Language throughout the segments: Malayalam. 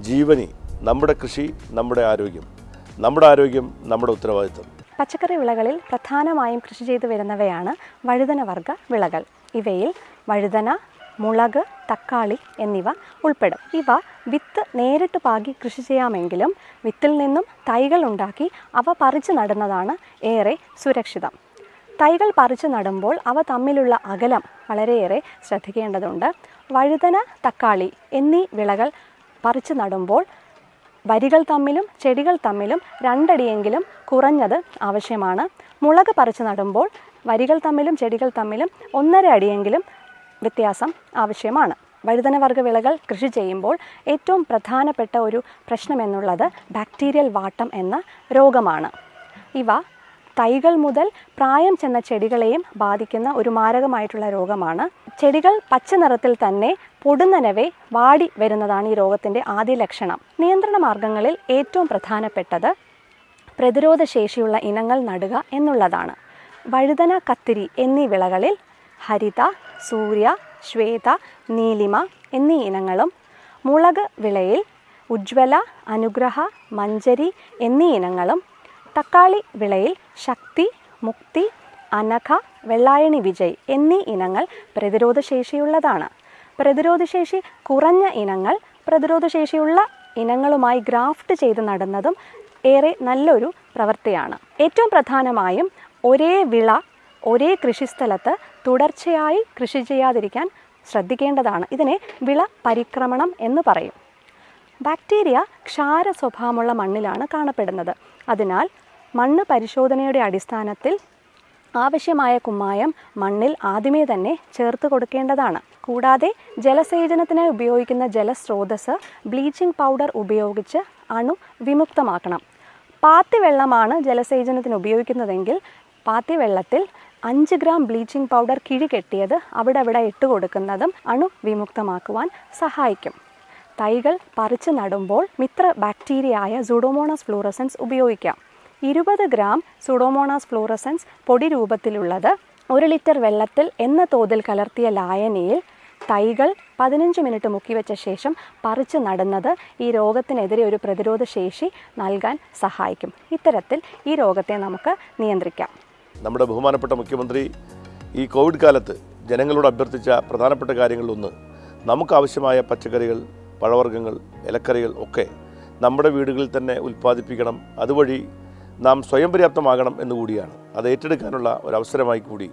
ജീവനി നമ്മുടെ കൃഷി നമ്മുടെ ആരോഗ്യം. നമ്മുടെ ആരോഗ്യം നമ്മുടെ ഉത്തരവാദിത്വം. പച്ചക്കറി വിളകളിൽ പ്രധാനമായും കൃഷി ചെയ്തു വരുന്നവയാണ് വഴുതന വർഗ വിളകൾ. ഇവയിൽ വഴുതന മുളക് തക്കാളി എന്നിവ ഉൾപ്പെടും. ഇവ വിത്ത് നേരിട്ട് പാകി കൃഷി ചെയ്യാമെങ്കിലും വിത്തിൽ നിന്നും തൈകൾ ഉണ്ടാക്കി അവ പറിച്ചു നടുന്നതാണ് ഏറെ സുരക്ഷിതം. തൈകൾ പറിച്ചു നടുമ്പോൾ അവ തമ്മിലുള്ള അകലം വളരെയേറെ ശ്രദ്ധിക്കേണ്ടതുണ്ട്. വഴുതന തക്കാളി എന്നീ വിളകൾ പറിച്ചു നടുമ്പോൾ വരികൾ തമ്മിലും ചെടികൾ തമ്മിലും രണ്ടടിയെങ്കിലും കുറഞ്ഞത് ആവശ്യമാണ്. മുളക് പറിച്ചു നടുമ്പോൾ വരികൾ തമ്മിലും ചെടികൾ തമ്മിലും ഒന്നര അടിയെങ്കിലും വ്യത്യാസം ആവശ്യമാണ്. വഴുതനവർഗ വിളകൾ കൃഷി ചെയ്യുമ്പോൾ ഏറ്റവും പ്രധാനപ്പെട്ട ഒരു പ്രശ്നമെന്നുള്ളത് ബാക്ടീരിയൽ വാട്ടം എന്ന രോഗമാണ്. ഇവ തൈകൾ മുതൽ പ്രായം ചെന്ന ചെടികളെയും ബാധിക്കുന്ന ഒരു മാരകമായിട്ടുള്ള രോഗമാണ്. ചെടികൾ പച്ച നിറത്തിൽ തന്നെ പൊടുന്നനവെ വാടി വരുന്നതാണ് ഈ രോഗത്തിന്റെ ആദ്യ ലക്ഷണം. നിയന്ത്രണ മാർഗങ്ങളിൽ ഏറ്റവും പ്രധാനപ്പെട്ടത് പ്രതിരോധ ശേഷിയുള്ള ഇനങ്ങൾ നടുക എന്നുള്ളതാണ്. വഴുതന കത്തിരി എന്നീ വിളകളിൽ ഹരിത സൂര്യ ശ്വേത നീലിമ എന്നീ ഇനങ്ങളും മുളക് വിളയിൽ ഉജ്വല അനുഗ്രഹ മഞ്ചരി എന്നീ ഇനങ്ങളും തക്കാളി വിളയിൽ ശക്തി മുക്തി അനഘ വെള്ളായണി വിജയ് എന്നീ ഇനങ്ങൾ പ്രതിരോധശേഷിയുള്ളതാണ്. പ്രതിരോധശേഷി കുറഞ്ഞ ഇനങ്ങൾ പ്രതിരോധശേഷിയുള്ള ഇനങ്ങളുമായി ഗ്രാഫ്റ്റ് ചെയ്ത് നടുന്നതും ഏറെ നല്ലൊരു പ്രവൃത്തിയാണ്. ഏറ്റവും പ്രധാനമായും ഒരേ വിള ഒരേ കൃഷിസ്ഥലത്ത് തുടർച്ചയായി കൃഷി ചെയ്യാതിരിക്കാൻ ശ്രദ്ധിക്കേണ്ടതാണ്. ഇതിനെ വിള പരിക്രമണം എന്ന് പറയും. ബാക്ടീരിയ ക്ഷാര സ്വഭാവമുള്ള മണ്ണിലാണ് കാണപ്പെടുന്നത്. അതിനാൽ മണ്ണ് പരിശോധനയുടെ അടിസ്ഥാനത്തിൽ ആവശ്യമായ കുമ്മായം മണ്ണിൽ ആദ്യമേ തന്നെ ചേർത്ത് കൊടുക്കേണ്ടതാണ്. കൂടാതെ ജലസേചനത്തിനായി ഉപയോഗിക്കുന്ന ജലസ്രോതസ് ബ്ലീച്ചിങ് പൗഡർ ഉപയോഗിച്ച് അണു വിമുക്തമാക്കണം. പാത്തി വെള്ളമാണ് ജലസേചനത്തിന് ഉപയോഗിക്കുന്നതെങ്കിൽ പാത്തി വെള്ളത്തിൽ അഞ്ച് ഗ്രാം ബ്ലീച്ചിങ് പൗഡർ കിഴി കെട്ടിയത് അവിടെ അവിടെ ഇട്ട് കൊടുക്കുന്നതും അണു വിമുക്തമാക്കുവാൻ സഹായിക്കും. തൈകൾ പറിച്ചു നടുമ്പോൾ മിത്ര ബാക്ടീരിയയായ സുഡോമോണസ് ഫ്ലൂറസൻസ് ഉപയോഗിക്കാം. ഇരുപത് ഗ്രാം സുഡോമോണാസ് ഫ്ലൂറസൻസ് പൊടി രൂപത്തിലുള്ളത് ഒരു ലിറ്റർ വെള്ളത്തിൽ എന്ന തോതിൽ കലർത്തിയ ലായനിയിൽ തൈകൾ പതിനഞ്ച് മിനിറ്റ് മുക്കിവെച്ച ശേഷം പറിച്ച് നടുന്നത് ഈ രോഗത്തിനെതിരെ ഒരു പ്രതിരോധ ശേഷി നൽകാൻ സഹായിക്കും. ഇത്തരത്തിൽ ഈ രോഗത്തെ നമുക്ക് നിയന്ത്രിക്കാം. നമ്മുടെ ബഹുമാനപ്പെട്ട മുഖ്യമന്ത്രി ഈ കോവിഡ് കാലത്ത് ജനങ്ങളോട് അഭ്യർത്ഥിച്ച പ്രധാനപ്പെട്ട കാര്യങ്ങളിലൊന്ന് നമുക്ക് ആവശ്യമായ പച്ചക്കറികൾ പഴവർഗങ്ങൾ ഇലക്കറികൾ ഒക്കെ നമ്മുടെ വീടുകളിൽ തന്നെ ഉൽപ്പാദിപ്പിക്കണം. അതുവഴി നാം സ്വയം പര്യാപ്തമാകണം എന്നുകൂടിയാണ് അത് ഏറ്റെടുക്കാനുള്ള ഒരവസരമായി കൂടി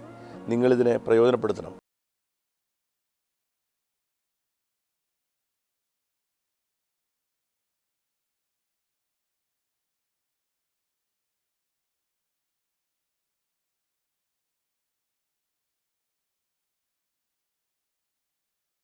നിങ്ങളിതിനെ പ്രയോജനപ്പെടുത്തണം.